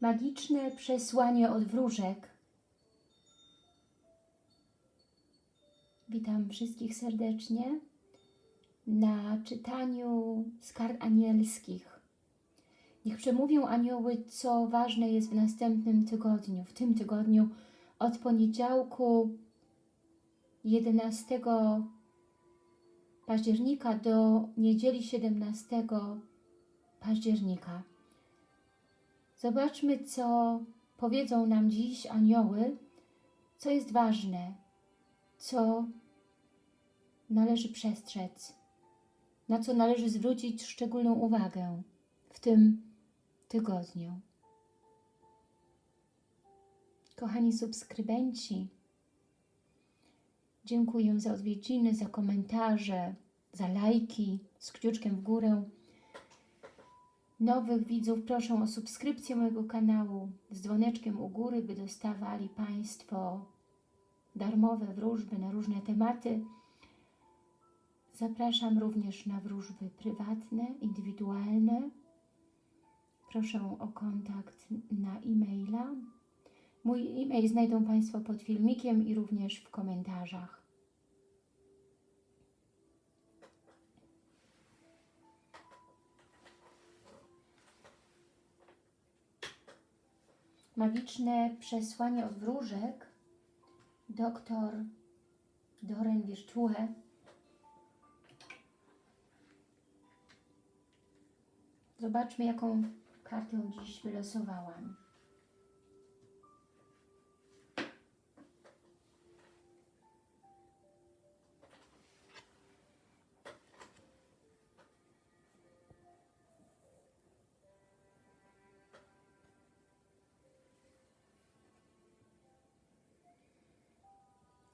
Magiczne przesłanie od wróżek. Witam wszystkich serdecznie na czytaniu z kart anielskich. Niech przemówią anioły, co ważne jest w następnym tygodniu, w tym tygodniu od poniedziałku 11 października do niedzieli 17 października. Zobaczmy, co powiedzą nam dziś anioły, co jest ważne, co należy przestrzec, na co należy zwrócić szczególną uwagę w tym tygodniu. Kochani subskrybenci, dziękuję za odwiedziny, za komentarze, za lajki z kciuczkiem w górę. Nowych widzów proszę o subskrypcję mojego kanału z dzwoneczkiem u góry, by dostawali Państwo darmowe wróżby na różne tematy. Zapraszam również na wróżby prywatne, indywidualne. Proszę o kontakt na e-maila. Mój e-mail znajdą Państwo pod filmikiem i również w komentarzach. Magiczne przesłanie od wróżek doktor Doren Virtue Zobaczmy, jaką kartę dziś wylosowałam.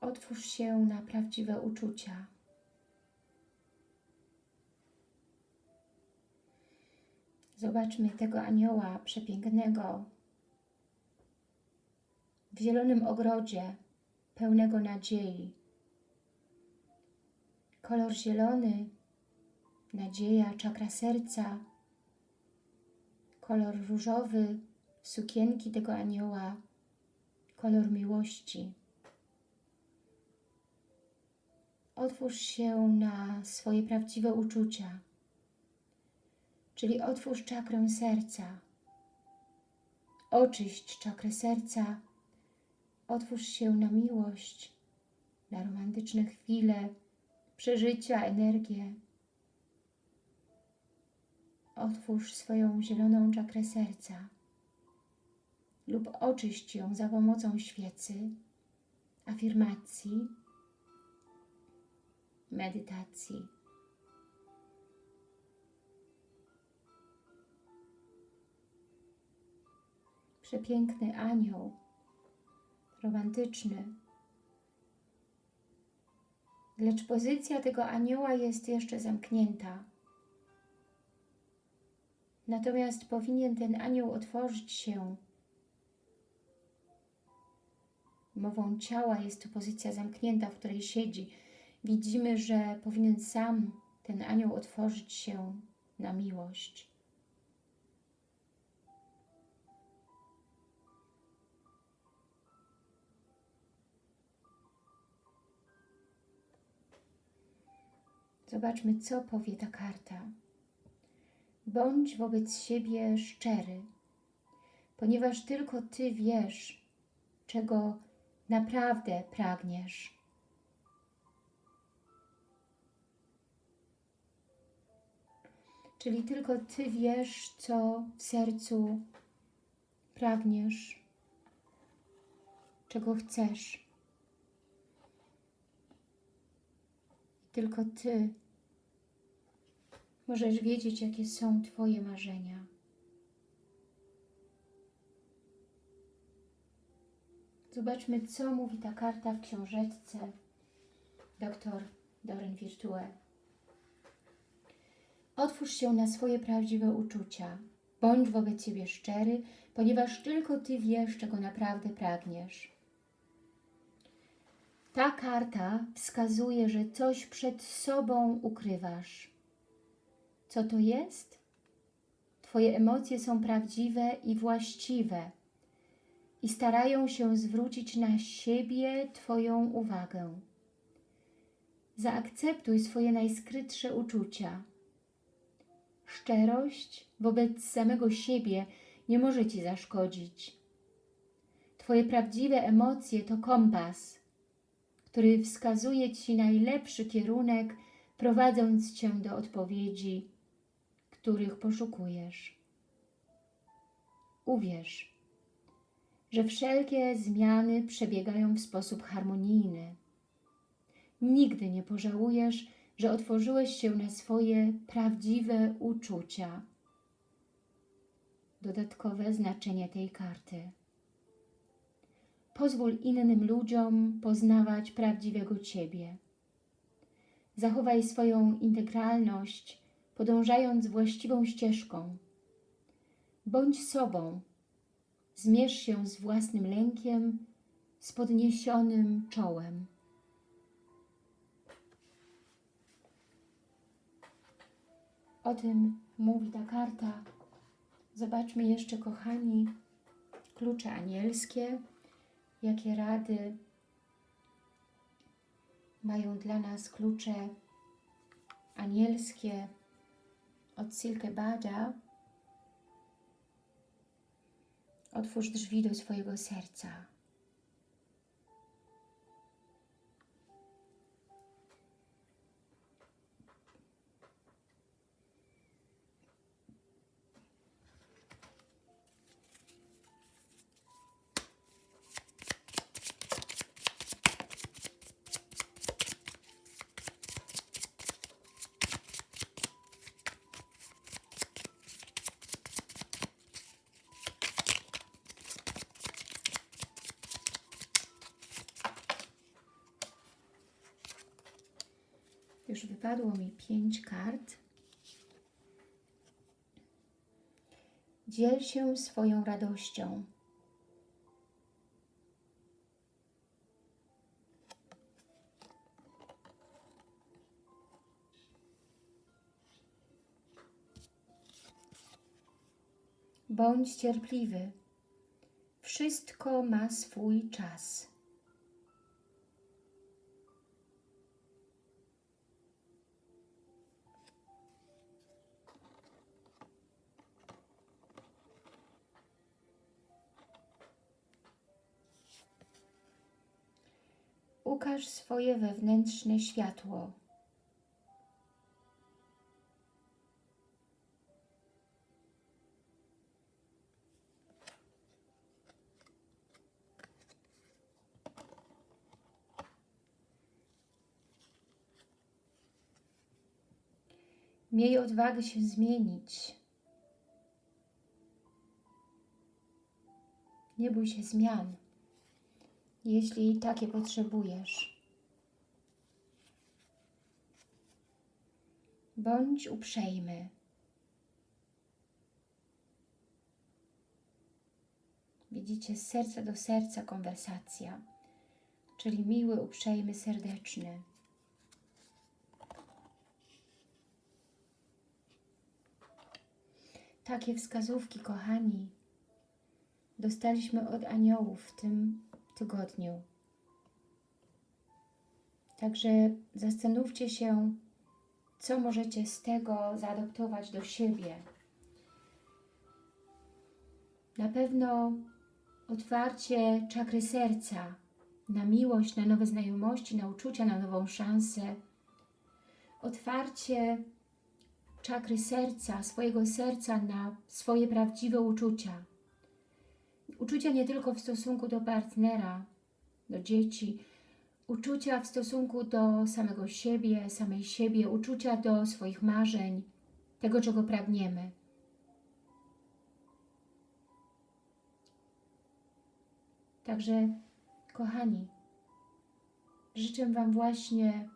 Otwórz się na prawdziwe uczucia. Zobaczmy tego anioła przepięknego w zielonym ogrodzie, pełnego nadziei. Kolor zielony, nadzieja, czakra serca, kolor różowy, sukienki tego anioła, kolor miłości. Otwórz się na swoje prawdziwe uczucia czyli otwórz czakrę serca. Oczyść czakrę serca, otwórz się na miłość, na romantyczne chwile, przeżycia, energię. Otwórz swoją zieloną czakrę serca lub oczyść ją za pomocą świecy, afirmacji, medytacji. przepiękny anioł, romantyczny. Lecz pozycja tego anioła jest jeszcze zamknięta. Natomiast powinien ten anioł otworzyć się. Mową ciała jest to pozycja zamknięta, w której siedzi. Widzimy, że powinien sam ten anioł otworzyć się na miłość. Zobaczmy, co powie ta karta. Bądź wobec siebie szczery, ponieważ tylko Ty wiesz, czego naprawdę pragniesz. Czyli tylko Ty wiesz, co w sercu pragniesz, czego chcesz. Tylko Ty możesz wiedzieć, jakie są Twoje marzenia. Zobaczmy, co mówi ta karta w książeczce dr Doren Virtue. Otwórz się na swoje prawdziwe uczucia. Bądź wobec siebie szczery, ponieważ tylko Ty wiesz, czego naprawdę pragniesz. Ta karta wskazuje, że coś przed sobą ukrywasz. Co to jest? Twoje emocje są prawdziwe i właściwe i starają się zwrócić na siebie Twoją uwagę. Zaakceptuj swoje najskrytsze uczucia. Szczerość wobec samego siebie nie może Ci zaszkodzić. Twoje prawdziwe emocje to kompas, który wskazuje Ci najlepszy kierunek, prowadząc Cię do odpowiedzi, których poszukujesz. Uwierz, że wszelkie zmiany przebiegają w sposób harmonijny. Nigdy nie pożałujesz, że otworzyłeś się na swoje prawdziwe uczucia. Dodatkowe znaczenie tej karty. Pozwól innym ludziom poznawać prawdziwego Ciebie. Zachowaj swoją integralność, podążając właściwą ścieżką. Bądź sobą. Zmierz się z własnym lękiem, z podniesionym czołem. O tym mówi ta karta. Zobaczmy jeszcze, kochani, klucze anielskie, jakie rady mają dla nas klucze anielskie od Silke Bada. Otwórz drzwi do swojego serca. Wypadło mi pięć kart. Dziel się swoją radością. Bądź cierpliwy. Wszystko ma swój czas. Ukaż swoje wewnętrzne światło. Miej odwagę się zmienić. Nie bój się zmian jeśli takie potrzebujesz. Bądź uprzejmy. Widzicie, z serca do serca konwersacja, czyli miły, uprzejmy, serdeczny. Takie wskazówki, kochani, dostaliśmy od aniołów w tym tygodniu. Także zastanówcie się, co możecie z tego zaadoptować do siebie. Na pewno otwarcie czakry serca na miłość, na nowe znajomości, na uczucia, na nową szansę. Otwarcie czakry serca, swojego serca na swoje prawdziwe uczucia Uczucia nie tylko w stosunku do partnera, do dzieci, uczucia w stosunku do samego siebie, samej siebie, uczucia do swoich marzeń, tego, czego pragniemy. Także, kochani, życzę Wam właśnie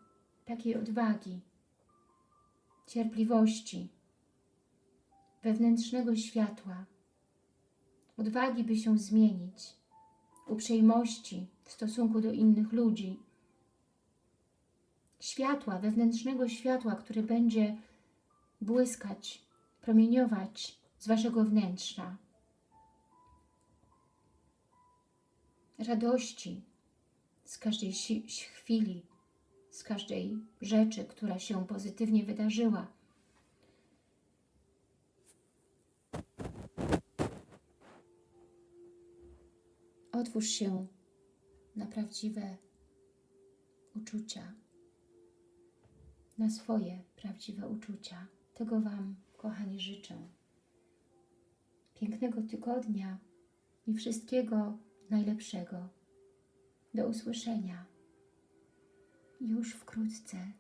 takiej odwagi, cierpliwości, wewnętrznego światła, odwagi, by się zmienić, uprzejmości w stosunku do innych ludzi, światła, wewnętrznego światła, które będzie błyskać, promieniować z Waszego wnętrza. Radości z każdej chwili, z każdej rzeczy, która się pozytywnie wydarzyła. Otwórz się na prawdziwe uczucia, na swoje prawdziwe uczucia. Tego Wam, kochani, życzę. Pięknego tygodnia i wszystkiego najlepszego. Do usłyszenia już wkrótce.